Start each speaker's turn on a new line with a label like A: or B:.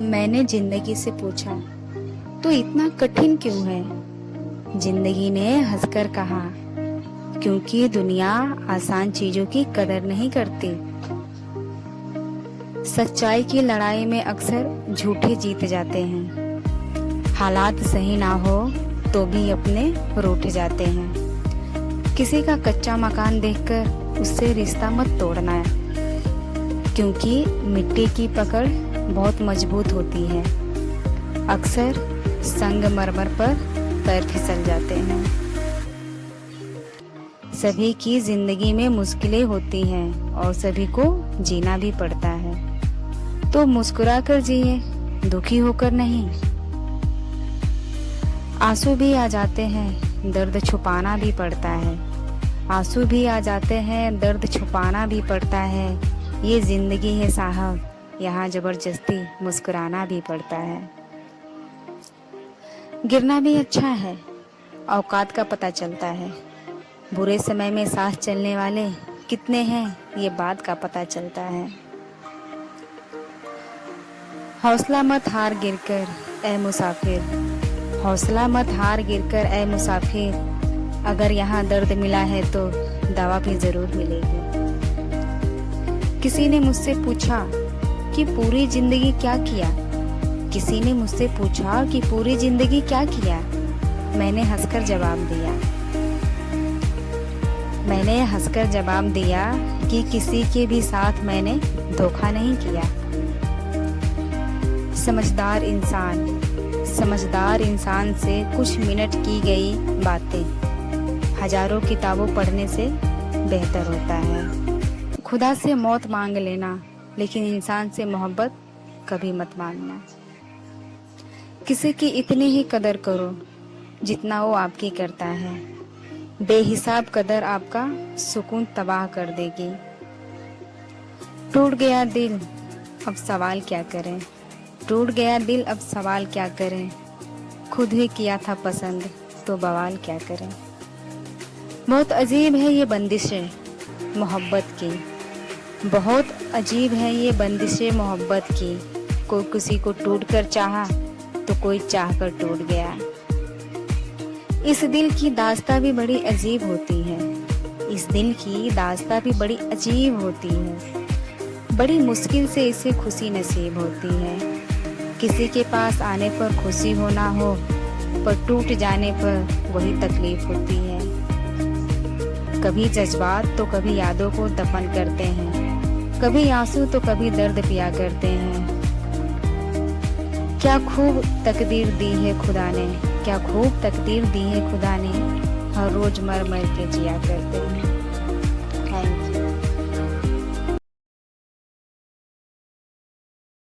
A: मैंने ज़िंदगी से पूछा तो इतना कठिन क्यों है? ज़िंदगी ने हंसकर कहा, क्योंकि दुनिया आसान चीज़ों की कदर नहीं करती। सच्चाई की लड़ाई में अक्सर झूठे जीत जाते हैं। हालात सही ना हो तो भी अपने रूठ जाते हैं। किसी का कच्चा मकान देखकर उससे रिश्ता मत तोड़ना है क्योंकि मिट्टी की पकड़ बहुत मज़बूत होती है। अक्सर संग मरमर पर पैर फिसल जाते हैं। सभी की ज़िंदगी में मुश्किलें होती हैं और सभी को जीना भी पड़ता है। तो मुस्कुरा कर जिए, दुखी होकर नहीं। आँसू भी आ जाते हैं, दर्द छुपाना भी पड़ता है। आँसू भी आ जाते हैं, दर्द छुपाना भी पड़ता है। ये ज़िंदगी है साहब। यहाँ ज़बरदस्ती मुस्कुराना भी पड़ता है। गिरना भी अच्छा है, औकात का पता चलता है। बुरे समय में साथ चलने वाले कितने हैं, ये बात का पता चलता है। हौसला मत हार गिरकर ए मुसाफिर। हौसला मत हार गिरकर ए मुसाफिर। अगर यहाँ दर्द मिला है तो दवा भी ज़रूर मिलेगी। किसी ने मुझसे पूछा कि पूरी ज़िंदगी क्या किया? किसी ने मुझसे पूछा कि पूरी ज़िंदगी क्या किया? मैंने हंसकर जवाब दिया। मैंने हंसकर जवाब दिया कि किसी के भी साथ मैंने धोखा नहीं किया। समझदार इंसान समझदार इंसान से कुछ मिनट की गई बातें। हज़ारों किताबों पढ़ने से बेहतर होता है। खुदा से मौत मांग लेना लेकिन इंसान से मोहब्बत कभी मत मांगना। किसी की इतनी ही कदर करो जितना वो आपकी करता है। बेहिसाब कदर आपका सुकून तबाह कर देगी। टूट गया दिल, अब सवाल क्या करें? टूट गया दिल, अब सवाल क्या करें? खुद ही किया था पसंद तो बवाल क्या करें? बहुत अजीब है ये बंदिशें मोहब्बत की। बहुत अजीब है ये बंदिशें मोहब्बत की। कोई किसी को टूट कर चाहा तो कोई चाह कर टूट गया। इस दिल की दास्ता भी बड़ी अजीब होती है। इस दिल की दास्ता भी बड़ी अजीब होती है। बड़ी मुश्किल से इसे खुशी नसीब होती है। किसी के पास आने पर खुशी होना हो, पर टूट जाने पर वही तकलीफ़ होती है। कभी जज्बात तो कभी यादों को दफन करते हैं। कभी आँसू तो कभी दर्द पिया करते हैं। क्या खूब तकदीर दी है खुदा ने, क्या खूब तकदीर दी है खुदा ने, हर रोज मर मर के जिया करते हैं।